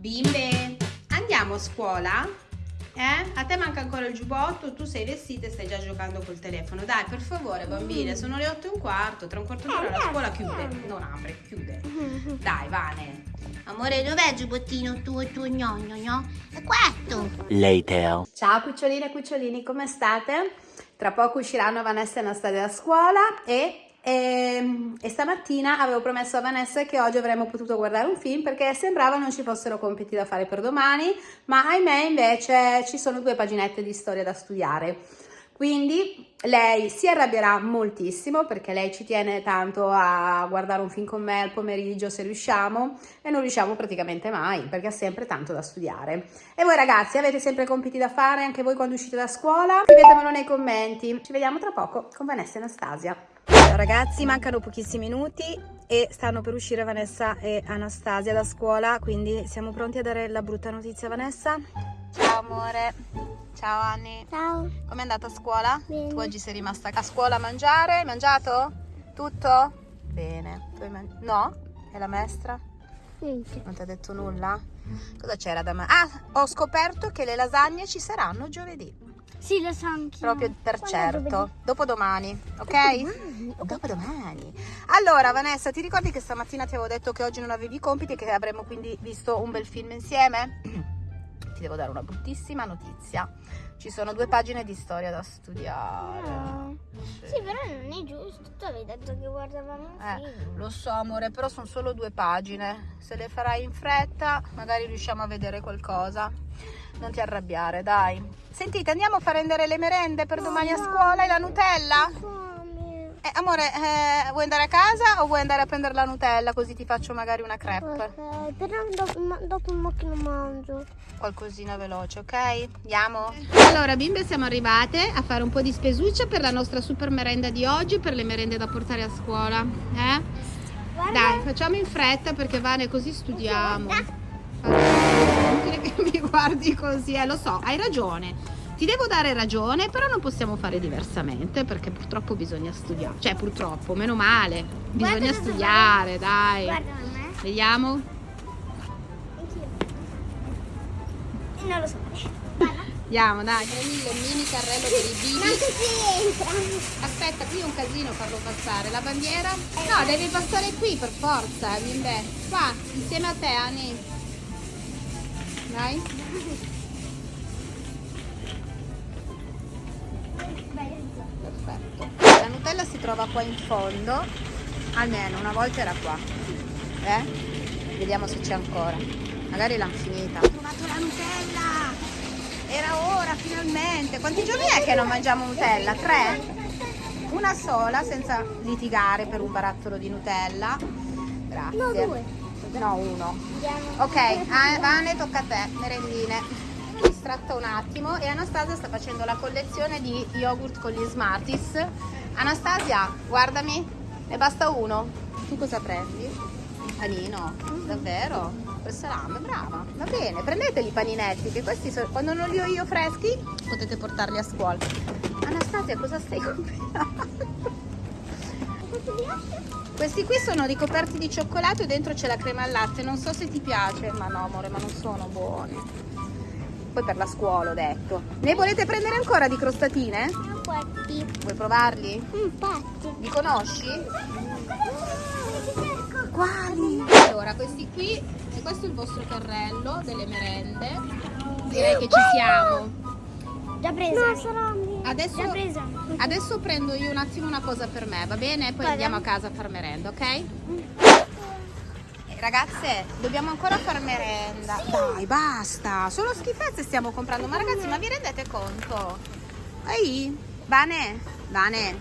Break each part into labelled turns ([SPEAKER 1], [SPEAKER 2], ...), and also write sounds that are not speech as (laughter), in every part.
[SPEAKER 1] Bimbe, andiamo a scuola? Eh? A te manca ancora il giubbotto, tu sei vestita e stai già giocando col telefono. Dai, per favore, bambine, sono le 8 e un quarto, tra un quarto d'ora la scuola chiude. Non apre, chiude. (laughs) Dai, Vane. Amore, dov'è il giubbottino tuo, tuo gnogno, no? È questo.
[SPEAKER 2] Later.
[SPEAKER 1] Ciao cuccioline e cucciolini, come state? Tra poco usciranno Vanessa e Anastasia da scuola e, e, e stamattina avevo promesso a Vanessa che oggi avremmo potuto guardare un film perché sembrava non ci fossero compiti da fare per domani, ma ahimè invece ci sono due paginette di storia da studiare. Quindi lei si arrabbierà moltissimo perché lei ci tiene tanto a guardare un film con me al pomeriggio se riusciamo e non riusciamo praticamente mai perché ha sempre tanto da studiare. E voi ragazzi avete sempre compiti da fare anche voi quando uscite da scuola? Scrivetemelo nei commenti. Ci vediamo tra poco con Vanessa e Anastasia. Ragazzi, mancano pochissimi minuti e stanno per uscire Vanessa e Anastasia da scuola, quindi siamo pronti a dare la brutta notizia a Vanessa? Ciao amore. Ciao Anni.
[SPEAKER 3] Ciao.
[SPEAKER 1] Com'è andata a scuola?
[SPEAKER 3] Bene.
[SPEAKER 1] Tu oggi sei rimasta a scuola a mangiare? Hai mangiato? Tutto? Bene. Tu hai man- no? E la maestra?
[SPEAKER 3] Niente.
[SPEAKER 1] Non ti ha detto nulla? Cosa c'era da mangiare? Ah, ho scoperto che le lasagne ci saranno giovedì.
[SPEAKER 3] Sì, lo so anch'io.
[SPEAKER 1] Proprio per
[SPEAKER 3] Quando
[SPEAKER 1] certo. Dopodomani, ok?
[SPEAKER 3] Dopodomani?
[SPEAKER 1] Dopodomani. Allora, Vanessa, ti ricordi che stamattina ti avevo detto che oggi non avevi i compiti e che avremmo quindi visto un bel film insieme? (clears throat) ti devo dare una bruttissima notizia. Ci sono due pagine di storia da studiare.
[SPEAKER 3] No. Sì, però non è giusto. Tu avevi detto che guardavamo un
[SPEAKER 1] Eh,
[SPEAKER 3] film.
[SPEAKER 1] lo so amore, però sono solo due pagine. Se le farai in fretta, magari riusciamo a vedere qualcosa. Non ti arrabbiare, dai. Sentite, andiamo a far rendere le merende per domani a scuola e la Nutella?
[SPEAKER 3] Fame.
[SPEAKER 1] Eh, amore, eh, vuoi andare a casa o vuoi andare a prendere la Nutella così ti faccio magari una crepe?
[SPEAKER 3] Ok, però dopo, dopo un po' che non mangio.
[SPEAKER 1] Qualcosina veloce, ok? Andiamo? Allora, bimbe, siamo arrivate a fare un po' di spesuccia per la nostra super merenda di oggi, per le merende da portare a scuola. Eh?
[SPEAKER 3] Guarda.
[SPEAKER 1] Dai, facciamo in fretta perché Vane così studiamo. È inutile che mi guardi così, eh, lo so, hai ragione. Ti devo dare ragione, però non possiamo fare diversamente perché purtroppo bisogna studiare. Cioè, purtroppo, meno male. Bisogna
[SPEAKER 3] Guarda
[SPEAKER 1] studiare, dai.
[SPEAKER 3] Guarda me.
[SPEAKER 1] Vediamo.
[SPEAKER 3] Anch'io. Non lo so.
[SPEAKER 1] Andiamo, dai. Prendi il mini carrello per i
[SPEAKER 3] Ma
[SPEAKER 1] bibi.
[SPEAKER 3] si entra.
[SPEAKER 1] Aspetta, qui è un casino farlo passare. La bandiera? No, devi passare qui per forza, bimbe. Qua, insieme a te, Ani. Dai. Perfetto. La Nutella si trova qua in fondo. Almeno una volta era qua. Eh? Vediamo se c'è ancora. Magari l'hanno finita. Ho trovato la Nutella! Era ora, finalmente. Quanti giorni è che non mangiamo Nutella? Tre? Una sola, senza litigare per un barattolo di Nutella. Grazie.
[SPEAKER 3] No, due.
[SPEAKER 1] No, uno. Ok, ah, Vane, tocca a te, merendine. Distratta un attimo e Anastasia sta facendo la collezione di yogurt con gli Smarties. Anastasia, guardami, ne basta uno. Tu cosa prendi? Panino? Davvero? Per salame, brava. Va bene, prendeteli i paninetti, che questi sono- quando non li ho io freschi potete portarli a scuola. Anastasia, cosa stai (laughs) comprando? Questi qui sono ricoperti di cioccolato e dentro c'è la crema al latte. Non so se ti piace, ma no, amore, ma non sono buoni. Poi per la scuola ho detto. Ne volete prendere ancora di crostatine?
[SPEAKER 3] Infatti.
[SPEAKER 1] Vuoi provarli?
[SPEAKER 3] Infatti.
[SPEAKER 1] Li conosci? Quali? Allora, questi qui, e questo è il vostro carrello delle merende. Direi che ci siamo.
[SPEAKER 3] Già presa. No, sarà
[SPEAKER 1] Adesso,
[SPEAKER 3] Già presa.
[SPEAKER 1] adesso prendo io un attimo una cosa per me, va bene? Poi
[SPEAKER 3] Vada.
[SPEAKER 1] andiamo a casa a far merenda, ok? Ragazze, dobbiamo ancora far merenda. Dai, basta. Solo schifezze stiamo comprando. Ma ragazzi, ma vi rendete conto? Ehi, Vane, Vane,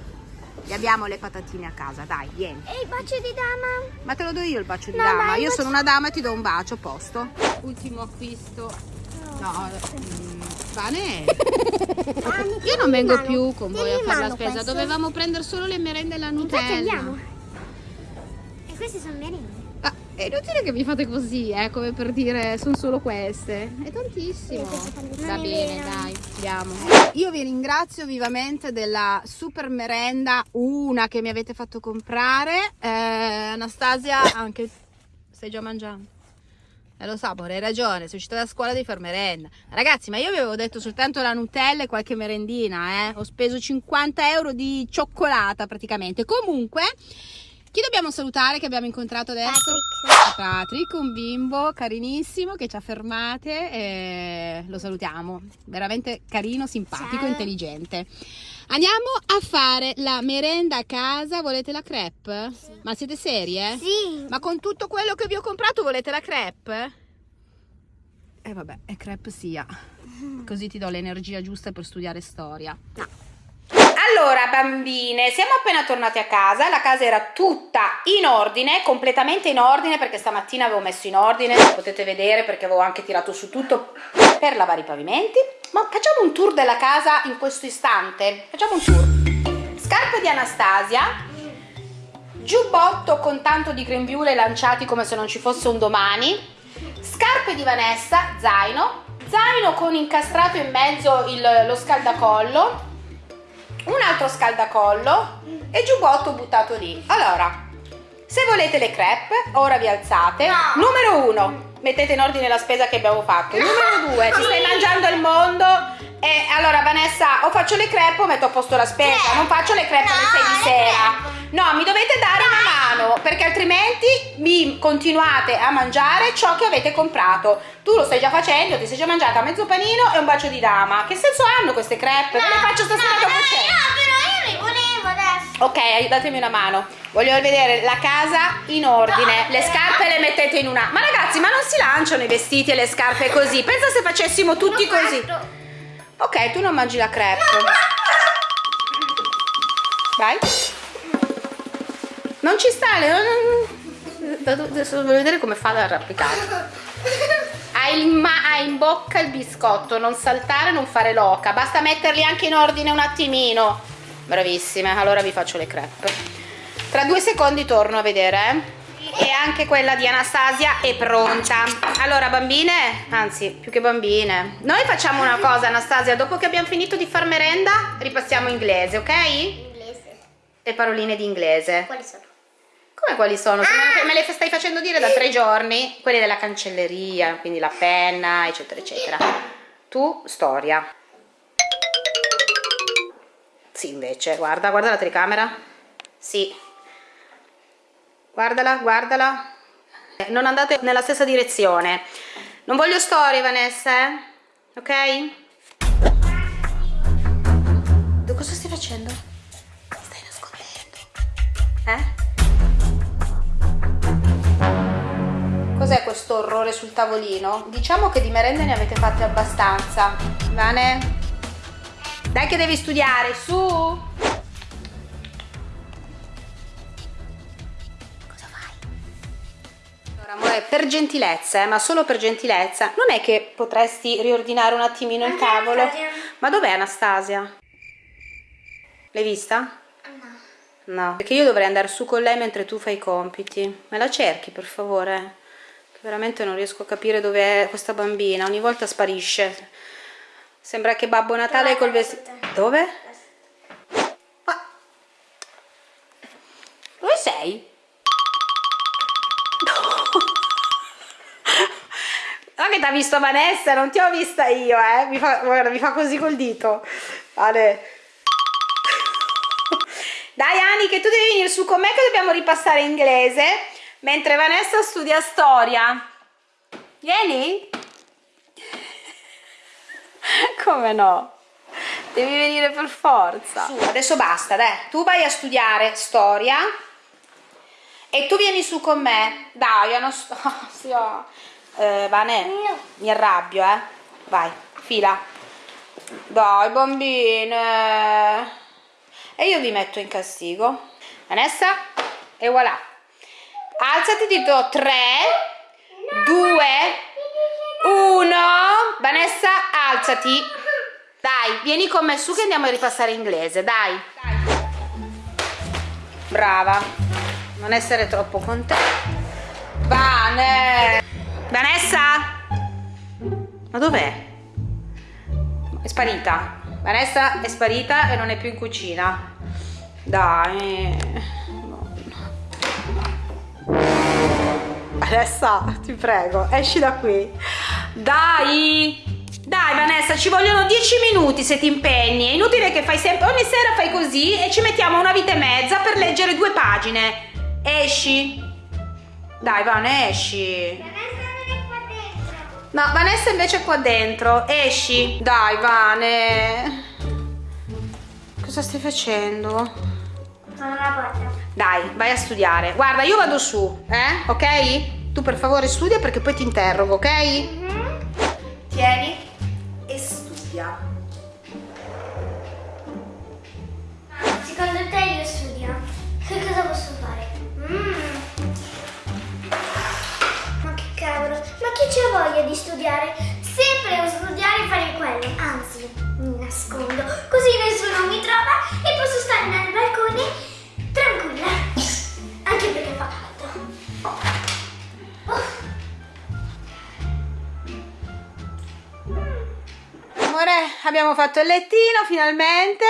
[SPEAKER 1] vi abbiamo le patatine a casa, dai, vieni.
[SPEAKER 3] E il bacio di dama?
[SPEAKER 1] Ma te lo do io il bacio di
[SPEAKER 3] No,
[SPEAKER 1] dama. Io sono una dama e ti do un bacio, posto. Ultimo acquisto. No, mm, Vane. Io non vengo più con voi a fare la spesa. Dovevamo prendere solo le merende e la Nutella.
[SPEAKER 3] Infatti andiamo. E queste sono merende.
[SPEAKER 1] È inutile che mi fate così, eh, come per dire sono solo queste. È tantissimo. Va bene, dai, andiamo. Io vi ringrazio vivamente della super merenda, una che mi avete fatto comprare. Eh, Anastasia, anche stai già mangiando. Eh, lo so, amore, hai ragione, sei uscita da scuola devi far merenda. Ragazzi, ma io vi avevo detto soltanto la Nutella e qualche merendina, eh. Ho speso 50 euro di cioccolata praticamente. Comunque, chi dobbiamo salutare che abbiamo incontrato adesso?
[SPEAKER 3] Patrick.
[SPEAKER 1] Patrick, un bimbo carinissimo che ci ha fermate e lo salutiamo. Veramente carino, simpatico,
[SPEAKER 3] Ciao.
[SPEAKER 1] intelligente. Andiamo a fare la merenda a casa. Volete la crepe? Ma siete serie?
[SPEAKER 3] Sì.
[SPEAKER 1] Ma con tutto quello che vi ho comprato volete la crepe? E vabbè, e crepe sia. (laughs) Così ti do l'energia giusta per studiare storia. Allora, bambine, siamo appena tornate a casa. La casa era tutta in ordine, completamente in ordine, perché stamattina avevo messo in ordine, lo potete vedere perché avevo anche tirato su tutto per lavare i pavimenti. Ma facciamo un tour della casa in questo istante. Facciamo un tour. Scarpe di Anastasia, giubbotto con tanto di grembiule lanciati come se non ci fosse un domani, scarpe di Vanessa, zaino, zaino con incastrato in mezzo il- lo scaldacollo, un altro scaldacollo e giubbotto buttato lì. Allora, se volete le crepe, ora vi alzate.
[SPEAKER 3] No.
[SPEAKER 1] Numero uno, mettete in ordine la spesa che abbiamo fatto. Numero due, ti stai mangiando il mondo. E allora Vanessa, o faccio le crepe o metto a posto la spesa. Non faccio le crepe alle
[SPEAKER 3] No,
[SPEAKER 1] 6 di sera.
[SPEAKER 3] crepe.
[SPEAKER 1] No, mi dovete dare mano perché altrimenti mi continuate a mangiare ciò che avete comprato. Tu lo stai già facendo, ti sei già mangiata mezzo panino e un bacio di dama. Che senso hanno queste crepe? Ve le faccio stasera
[SPEAKER 3] no,
[SPEAKER 1] dopo
[SPEAKER 3] no,
[SPEAKER 1] cena.
[SPEAKER 3] no, però io mi volevo adesso.
[SPEAKER 1] Ok, aiutatemi una mano. Voglio vedere la casa in ordine.
[SPEAKER 3] No,
[SPEAKER 1] Le scarpe le mettete in una. Ma ragazzi, ma non si lanciano i vestiti e le scarpe così. Pensa se facessimo tutti
[SPEAKER 3] L'ho
[SPEAKER 1] così.
[SPEAKER 3] fatto.
[SPEAKER 1] Ok, tu non mangi la crepe. Vai. Non ci sta. le- non- Adesso voglio vedere come fa ad arrampicare. Hai in, hai in bocca il biscotto, non saltare, non fare loca. Basta metterli anche in ordine un attimino. Bravissime, allora vi faccio le crepe. Tra due secondi torno a vedere. eh. E anche quella di Anastasia è pronta. Allora, bambine, anzi, più che bambine, noi facciamo una cosa, Anastasia. Dopo che abbiamo finito di far merenda, ripassiamo inglese, ok?
[SPEAKER 3] Inglese.
[SPEAKER 1] Le paroline di inglese.
[SPEAKER 3] Quali sono?
[SPEAKER 1] Come quali sono? Se me- le stai facendo dire da tre giorni? Quelle della cancelleria, quindi la penna, eccetera, eccetera. Tu, storia. Sì, invece, guarda, guarda la telecamera. Sì. Guardala, guardala. Non andate nella stessa direzione. Non voglio storie, Vanessa, eh? Ok? Tu Cosa stai facendo? Stai nascondendo. Eh? Cos'è questo orrore sul tavolino? Diciamo che di merende ne avete fatte abbastanza. Vane? Dai che devi studiare, su! Cosa fai? Allora, amore, per gentilezza, eh, ma solo per gentilezza, non è che potresti riordinare un attimino il tavolo?
[SPEAKER 3] Anastasia.
[SPEAKER 1] Ma dov'è Anastasia? L'hai vista?
[SPEAKER 3] No.
[SPEAKER 1] No, perché io dovrei andare su con lei mentre tu fai i compiti. Me la cerchi, per favore? Veramente non riesco a capire dove è questa bambina. Ogni volta sparisce. Sembra che Babbo Natale col vestito... Dove? Ma... Dove sei? No, che ti ha visto Vanessa, non ti ho vista io, eh. Mi fa, guarda, mi fa così col dito. Vale. Dai Ani che tu devi venire su con me che dobbiamo ripassare inglese mentre Vanessa studia storia. Vieni? (laughs) Come no? Devi venire per forza. Su, adesso basta, dai. Tu vai a studiare storia e tu vieni su con me. Dai, Anastasia. (laughs) Eh, Vane,
[SPEAKER 3] No.
[SPEAKER 1] mi arrabbio, eh. Vai, fila. Dai, bambine. E io vi metto in castigo. Vanessa, e voilà. Alzati, ti do 3, 2, 1. Vanessa, alzati. Dai, vieni con me su che andiamo a ripassare inglese, dai. Brava. Non essere troppo contenta. Vane. Vanessa? Ma dov'è? È sparita. Vanessa è sparita e non è più in cucina. Dai. No. Vanessa, ti prego, esci da qui. Dai! Dai Vanessa, ci vogliono 10 minuti se ti impegni. È inutile che fai sempre. Ogni sera fai così e ci mettiamo una vita e mezza per leggere due pagine. Esci. Dai, Van, esci. No, Vanessa invece è qua dentro. Esci. Dai, Vane. Cosa stai facendo?
[SPEAKER 3] Sono una porta.
[SPEAKER 1] Dai, vai a studiare. Guarda, io vado su, eh? Ok? Tu per favore studia perché poi ti interrogo, ok? Tieni e studia.
[SPEAKER 3] Secondo te io studio? Che cosa posso fare? Mm. Ma che cavolo, ma chi c'ha voglia di studiare? Sempre devo studiare e fare quello. Anzi, mi nascondo, così nessuno mi trova e posso stare nel balcone
[SPEAKER 1] Amore, abbiamo fatto il lettino finalmente.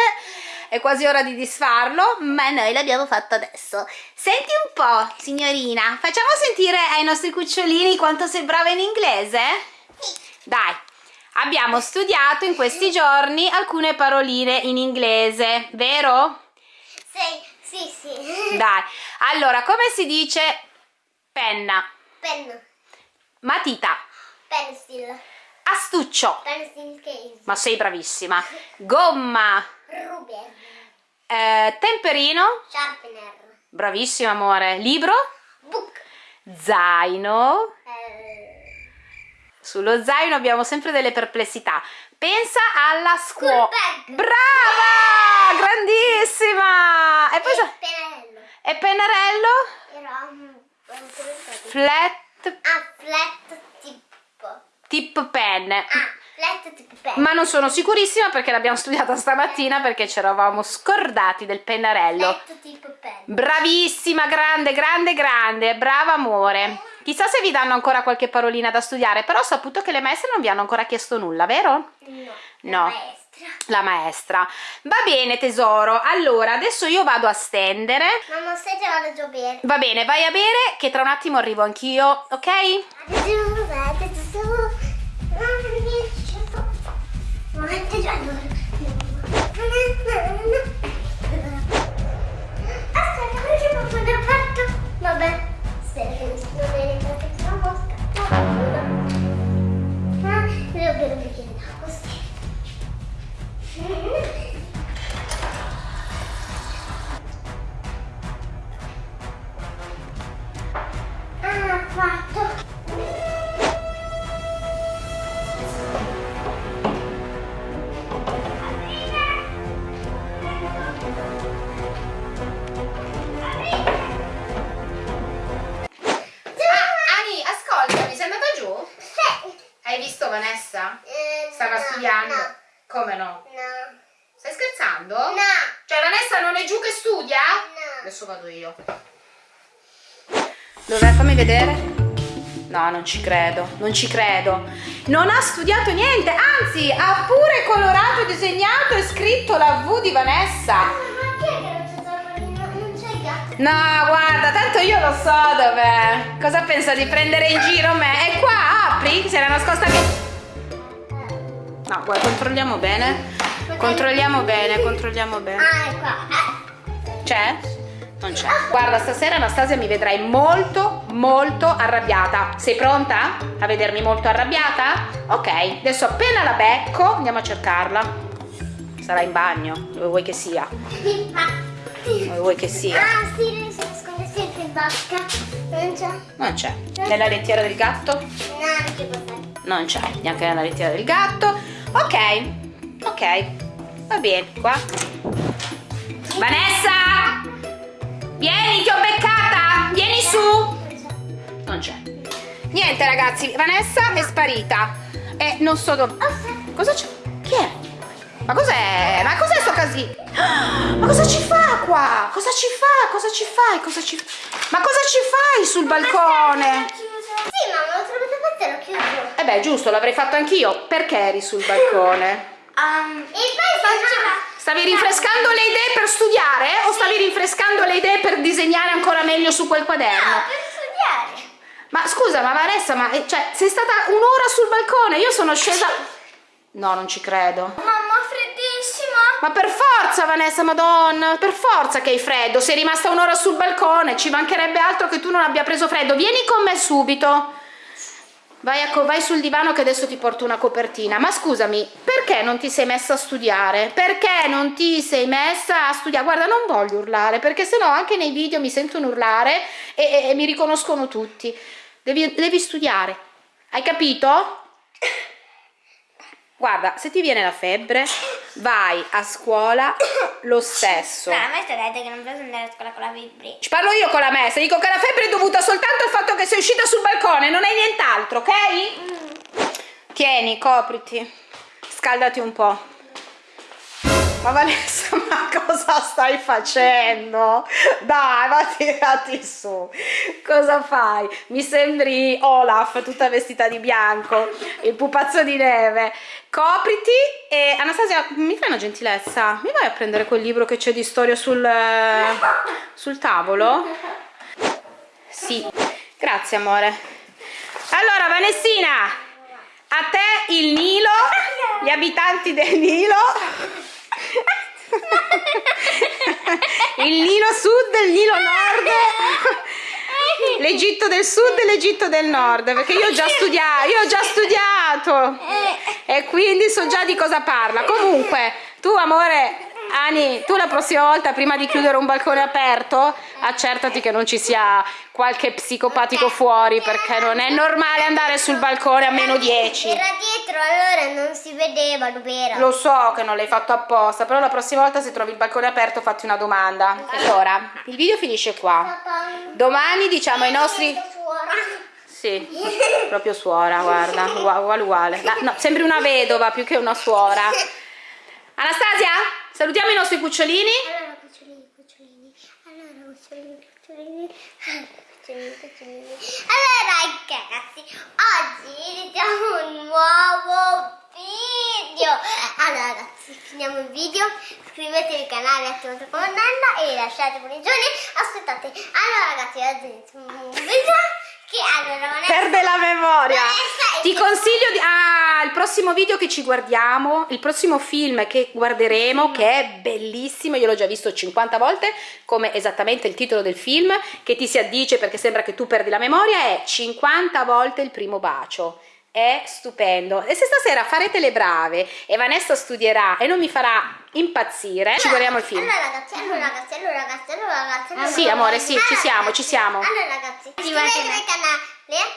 [SPEAKER 1] È quasi ora di disfarlo, ma noi l'abbiamo fatto adesso. Senti un po', signorina, facciamo sentire ai nostri cucciolini quanto sei brava in inglese? Dai, abbiamo studiato in questi giorni alcune paroline in inglese, vero?
[SPEAKER 3] Sì, sì, sì.
[SPEAKER 1] Dai, allora, come si dice penna,
[SPEAKER 3] Pen,
[SPEAKER 1] matita,
[SPEAKER 3] pencil,
[SPEAKER 1] astuccio, ma sei bravissima, gomma,
[SPEAKER 3] ruber,
[SPEAKER 1] eh, temperino,
[SPEAKER 3] sharpener,
[SPEAKER 1] bravissima amore, libro,
[SPEAKER 3] book,
[SPEAKER 1] zaino,
[SPEAKER 3] eh,
[SPEAKER 1] sullo zaino abbiamo sempre delle perplessità. Pensa alla scuola. Brava! Grandissima! E poi sa-
[SPEAKER 3] pennarello.
[SPEAKER 1] e pennarello?
[SPEAKER 3] Era un...
[SPEAKER 1] Flat
[SPEAKER 3] Ah, flat.
[SPEAKER 1] Tip pen.
[SPEAKER 3] Ah.
[SPEAKER 1] Ma non sono sicurissima perché l'abbiamo studiata stamattina perché ci eravamo scordati del pennarello.
[SPEAKER 3] Flat tipo pen.
[SPEAKER 1] Bravissima, grande, grande, grande, brava amore. Chissà se vi danno ancora qualche parolina da studiare, però ho saputo che le maestre non vi hanno ancora chiesto nulla, vero?
[SPEAKER 3] No.
[SPEAKER 1] No.
[SPEAKER 3] La maestra.
[SPEAKER 1] La maestra. Va bene tesoro, allora adesso io vado a stendere.
[SPEAKER 3] Mamma, stai vado già bene.
[SPEAKER 1] Va bene, vai a bere che tra un attimo arrivo anch'io, ok?
[SPEAKER 3] Adesso È
[SPEAKER 1] giù che studia?
[SPEAKER 3] No.
[SPEAKER 1] Adesso vado io. Dov'è? Fammi vedere. No, non ci credo, non ci credo. Non ha studiato niente, anzi ha pure colorato, disegnato e scritto la V di Vanessa.
[SPEAKER 3] Ma chi è che non c'è Zapolino? Non c'è il gatto.
[SPEAKER 1] No, guarda, tanto io lo so dov'è. Cosa pensa di prendere in giro me? È qua, apri, si era nascosta che... No, guarda, controlliamo bene. Controlliamo bene, controlliamo bene.
[SPEAKER 3] Ah, è qua.
[SPEAKER 1] C'è? Non c'è. Guarda, stasera Anastasia mi vedrai molto, molto arrabbiata. Sei pronta a vedermi molto arrabbiata? Ok, adesso appena la becco andiamo a cercarla. Sarà in bagno, dove vuoi che sia. Dove vuoi che sia.
[SPEAKER 3] Ah, sì, si nasconde sempre in vasca. Non c'è.
[SPEAKER 1] Non c'è. Nella lettiera del gatto?
[SPEAKER 3] No, non stare.
[SPEAKER 1] Non c'è, neanche nella lettiera del gatto. Ok, ok, va bene, qua. Vanessa! Vieni, ti ho beccata! Vieni su! Non c'è. Niente ragazzi, Vanessa è sparita. E non so dove... Cosa c'è? Chi è? Ma cos'è? Ma cos'è sto casino? Ma cosa ci fa qua? Cosa ci fa? Cosa ci fai? Cosa ci... Ma cosa ci fai sul balcone?
[SPEAKER 3] Sì, mamma, l'ho trovato per te, l'ho chiuso.
[SPEAKER 1] Eh beh, giusto, l'avrei fatto anch'io. Perché eri sul balcone?
[SPEAKER 3] Um, e.
[SPEAKER 1] Stavi rinfrescando le idee per studiare o stavi rinfrescando le idee per disegnare ancora meglio su quel quaderno?
[SPEAKER 3] No, per studiare.
[SPEAKER 1] Ma scusa, ma Vanessa, ma eh, cioè, sei stata un'ora sul balcone, io sono scesa... No, non ci credo.
[SPEAKER 3] Mamma, freddissima.
[SPEAKER 1] Ma per forza, Vanessa, madonna, per forza che hai freddo. Sei rimasta un'ora sul balcone, ci mancherebbe altro che tu non abbia preso freddo. Vieni con me subito. Vai, a, vai sul divano che adesso ti porto una copertina. Ma scusami, perché non ti sei messa a studiare? Perché non ti sei messa a studiare? Guarda, non voglio urlare, perché sennò anche nei video mi sentono urlare e, e, e mi riconoscono tutti. Devi, devi studiare. Hai capito? Guarda, se ti viene la febbre, vai a scuola lo stesso.
[SPEAKER 3] No, a me ho detto che non posso andare a scuola con la febbre.
[SPEAKER 1] Ci parlo io con la messa, dico che la febbre è dovuta soltanto al fatto che sei balcone, non è nient'altro, ok? Tieni, copriti, scaldati un po'. Ma Vanessa, ma cosa stai facendo? Dai, ma tirati su. Cosa fai? Mi sembri Olaf, tutta vestita di bianco, il pupazzo di neve. Copriti e Anastasia, mi fai una gentilezza? Mi vai a prendere quel libro che c'è di storia sul, sul tavolo? Sì, grazie amore. Allora, Vanessina, a te il Nilo, gli abitanti del Nilo. Il Nilo Sud il Nilo Nord. l'Egitto del Sud e l'Egitto del Nord perché io ho già studiato io ho già studiato. E quindi so già di cosa parla. Comunque tu amore Ani, tu la prossima volta prima di chiudere un balcone aperto accertati che non ci sia qualche psicopatico fuori perché non è normale andare sul balcone a meno 10
[SPEAKER 3] Era dietro, allora non si vedeva, dov'era?
[SPEAKER 1] Lo so che non l'hai fatto apposta, però la prossima volta se trovi il balcone aperto fatti una domanda. Allora, il video finisce qua. Domani diciamo ai nostri... Sì, proprio suora, guarda, uguale uguale. No, sembri una vedova più che una suora. Anastasia, salutiamo i nostri cucciolini.
[SPEAKER 3] Allora, cucciolini, cucciolini. Allora, cucciolini, cucciolini. Allora, ragazzi, oggi iniziamo un nuovo video. Allora, ragazzi, finiamo il video. Iscrivetevi al canale, attivate la campanella e lasciate giorni. Aspettate. Allora, ragazzi, oggi iniziamo un video che allora
[SPEAKER 1] Perde la memoria. Ti consiglio di... Ah, il prossimo video che ci guardiamo, il prossimo film che guarderemo, che è bellissimo, io l'ho già visto 50 volte, come esattamente il titolo del film, che ti si addice perché sembra che tu perdi la memoria, è 50 volte il primo bacio. È stupendo. E se stasera farete le brave e Vanessa studierà e non mi farà impazzire, ci guardiamo il film.
[SPEAKER 3] Allora ragazzi, allora ragazzi, allora ragazzi, allora ragazzi. allora
[SPEAKER 1] Sì, amore, sì, ci siamo, ci siamo.
[SPEAKER 3] Allora ragazzi, iscrivetevi al canale,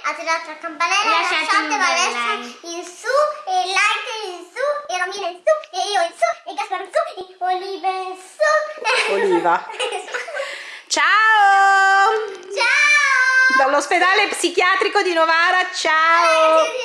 [SPEAKER 3] attivate la campanella, lasciate Vanessa in su, e like in su, e Romina in su, e io in su, e Gasparo in su, e Oliva in
[SPEAKER 1] Oliva. Ciao!
[SPEAKER 3] Ciao!
[SPEAKER 1] Dall'ospedale psichiatrico di Novara, ciao!
[SPEAKER 3] Ciao!